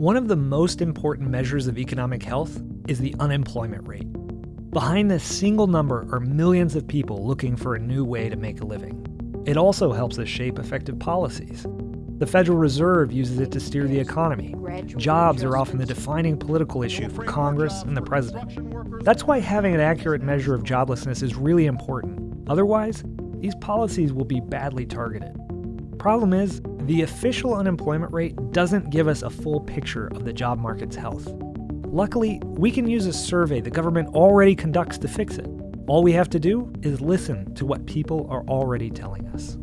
One of the most important measures of economic health is the unemployment rate. Behind this single number are millions of people looking for a new way to make a living. It also helps us shape effective policies. The Federal Reserve uses it to steer the economy. Jobs are often the defining political issue for Congress and the president. That's why having an accurate measure of joblessness is really important. Otherwise, these policies will be badly targeted. Problem is, the official unemployment rate doesn't give us a full picture of the job market's health. Luckily, we can use a survey the government already conducts to fix it. All we have to do is listen to what people are already telling us.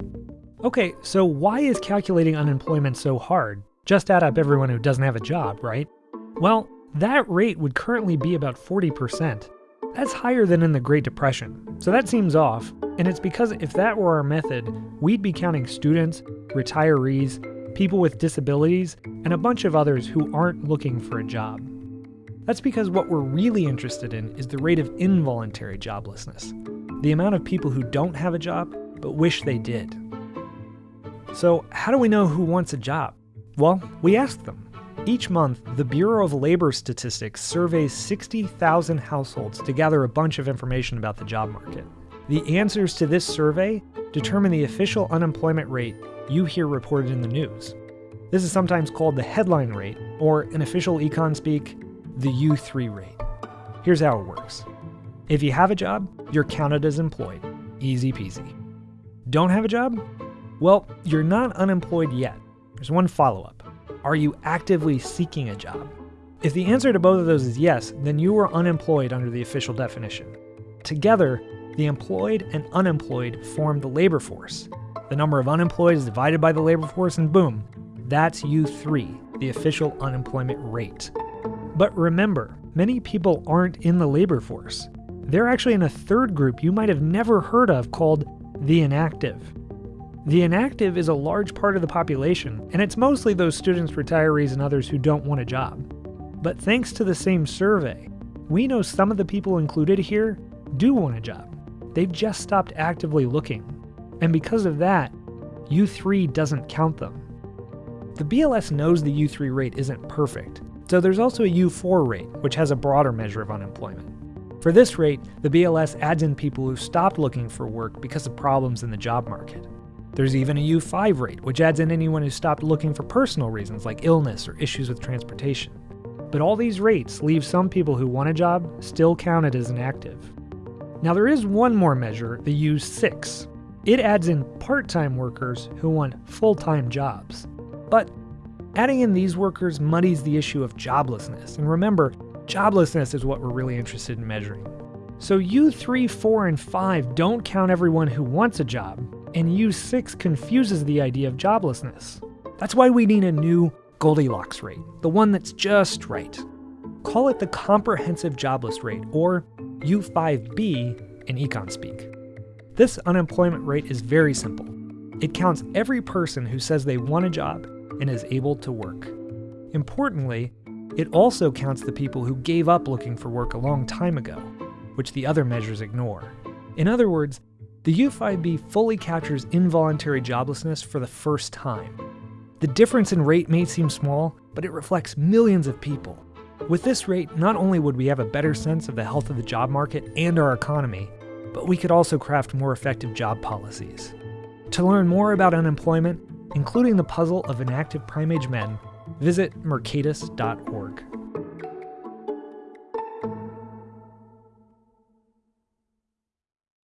Okay, so why is calculating unemployment so hard? Just add up everyone who doesn't have a job, right? Well, that rate would currently be about 40%. That's higher than in the Great Depression, so that seems off, and it's because if that were our method, we'd be counting students, retirees, people with disabilities, and a bunch of others who aren't looking for a job. That's because what we're really interested in is the rate of involuntary joblessness, the amount of people who don't have a job but wish they did. So, how do we know who wants a job? Well, we ask them. Each month, the Bureau of Labor Statistics surveys 60,000 households to gather a bunch of information about the job market. The answers to this survey determine the official unemployment rate you hear reported in the news. This is sometimes called the headline rate, or in official econ speak, the U3 rate. Here's how it works if you have a job, you're counted as employed. Easy peasy. Don't have a job? Well, you're not unemployed yet. There's one follow up. Are you actively seeking a job? If the answer to both of those is yes, then you are unemployed under the official definition. Together, the employed and unemployed form the labor force. The number of unemployed is divided by the labor force, and boom, that's U3, the official unemployment rate. But remember, many people aren't in the labor force. They're actually in a third group you might have never heard of called the inactive. The inactive is a large part of the population, and it's mostly those students, retirees, and others who don't want a job. But thanks to the same survey, we know some of the people included here do want a job. They've just stopped actively looking. And because of that, U3 doesn't count them. The BLS knows the U3 rate isn't perfect, so there's also a U4 rate, which has a broader measure of unemployment. For this rate, the BLS adds in people who stopped looking for work because of problems in the job market. There's even a U5 rate, which adds in anyone who stopped looking for personal reasons like illness or issues with transportation. But all these rates leave some people who want a job still counted as inactive. Now, there is one more measure, the U6. It adds in part time workers who want full time jobs. But adding in these workers muddies the issue of joblessness. And remember, joblessness is what we're really interested in measuring. So U3, 4, and 5 don't count everyone who wants a job, and U6 confuses the idea of joblessness. That's why we need a new Goldilocks rate, the one that's just right. Call it the comprehensive jobless rate, or U5B in econ speak. This unemployment rate is very simple. It counts every person who says they want a job and is able to work. Importantly, it also counts the people who gave up looking for work a long time ago, which the other measures ignore. In other words, the U5B fully captures involuntary joblessness for the first time. The difference in rate may seem small, but it reflects millions of people. With this rate, not only would we have a better sense of the health of the job market and our economy, but we could also craft more effective job policies. To learn more about unemployment, including the puzzle of inactive prime age men, visit mercatus.org.